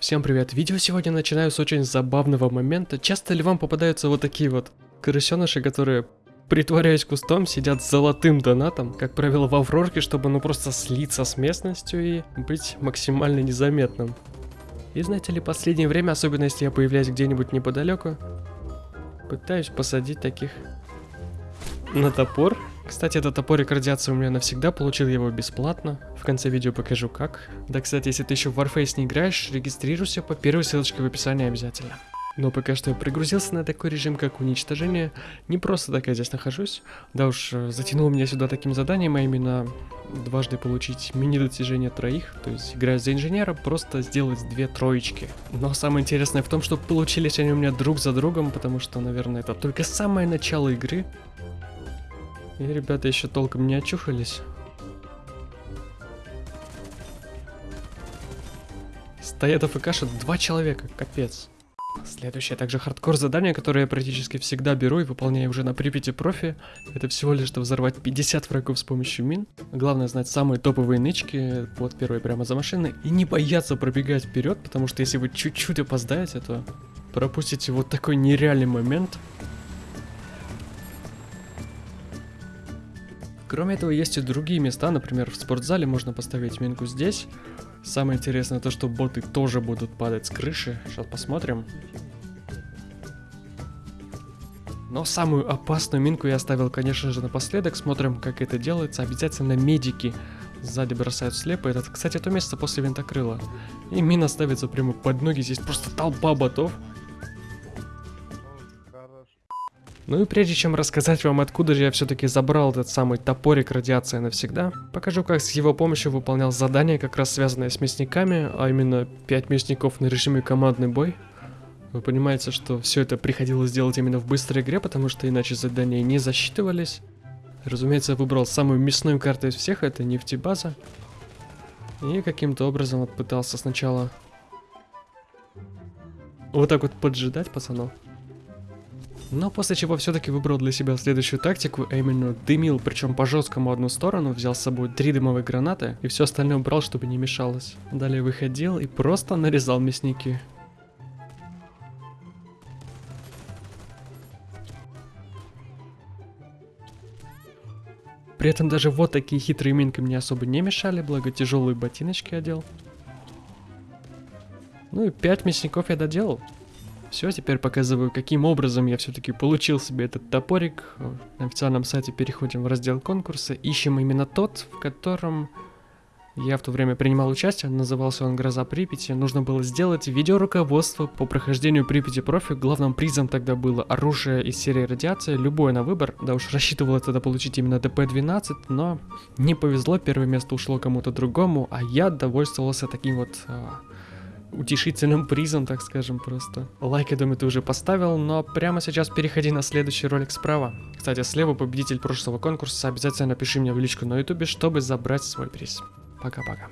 Всем привет! Видео сегодня начинаю с очень забавного момента. Часто ли вам попадаются вот такие вот крысеныши, которые, притворяясь кустом, сидят с золотым донатом, как правило в Аврорке, чтобы ну просто слиться с местностью и быть максимально незаметным. И знаете ли, последнее время, особенно если я появляюсь где-нибудь неподалеку, пытаюсь посадить таких на топор. Кстати, этот топорик радиации у меня навсегда, получил его бесплатно. В конце видео покажу как. Да, кстати, если ты еще в Warface не играешь, регистрируйся по первой ссылочке в описании обязательно. Но пока что я пригрузился на такой режим, как уничтожение. Не просто так я здесь нахожусь. Да уж, э, затянул меня сюда таким заданием, а именно дважды получить мини-достижение троих. То есть, играя за инженера, просто сделать две троечки. Но самое интересное в том, что получились они у меня друг за другом, потому что, наверное, это только самое начало игры. И ребята еще толком не очухались. Стоят АФКшат два человека, капец. Следующее также хардкор задание, которое я практически всегда беру и выполняю уже на Припяти профи. Это всего лишь, чтобы взорвать 50 врагов с помощью мин. Главное знать самые топовые нычки, вот первые прямо за машиной. И не бояться пробегать вперед, потому что если вы чуть-чуть опоздаете, то пропустите вот такой нереальный момент. Кроме этого, есть и другие места, например, в спортзале можно поставить минку здесь. Самое интересное то, что боты тоже будут падать с крыши. Сейчас посмотрим. Но самую опасную минку я оставил, конечно же, напоследок. Смотрим, как это делается. Обязательно медики сзади бросают слепо. Это, кстати, то место после винтокрыла. И мина ставится прямо под ноги. Здесь просто толпа ботов. Ну и прежде чем рассказать вам, откуда же я все-таки забрал этот самый топорик радиации навсегда, покажу, как с его помощью выполнял задание, как раз связанное с мясниками, а именно 5 мясников на режиме командный бой. Вы понимаете, что все это приходилось делать именно в быстрой игре, потому что иначе задания не засчитывались. Разумеется, я выбрал самую мясную карту из всех, это нефтебаза. И каким-то образом вот пытался сначала вот так вот поджидать пацанов. Но после чего все-таки выбрал для себя следующую тактику, а именно дымил, причем по жесткому одну сторону, взял с собой три дымовые гранаты и все остальное убрал, чтобы не мешалось. Далее выходил и просто нарезал мясники. При этом даже вот такие хитрые минки мне особо не мешали, благо тяжелые ботиночки одел. Ну и 5 мясников я доделал. Все, теперь показываю, каким образом я все-таки получил себе этот топорик. На официальном сайте переходим в раздел конкурса, ищем именно тот, в котором я в то время принимал участие, назывался он «Гроза Припяти». Нужно было сделать видеоруководство по прохождению Припяти профи. Главным призом тогда было оружие из серии радиация, любое на выбор. Да уж рассчитывал я тогда получить именно ДП-12, но не повезло, первое место ушло кому-то другому, а я довольствовался таким вот а, утешительным призом, так скажем, просто. Лайк, я думаю, ты уже поставил, но прямо сейчас переходи на следующий ролик справа. Кстати, слева победитель прошлого конкурса, обязательно напиши мне в личку на ютубе, чтобы забрать свой приз. Пока-пока.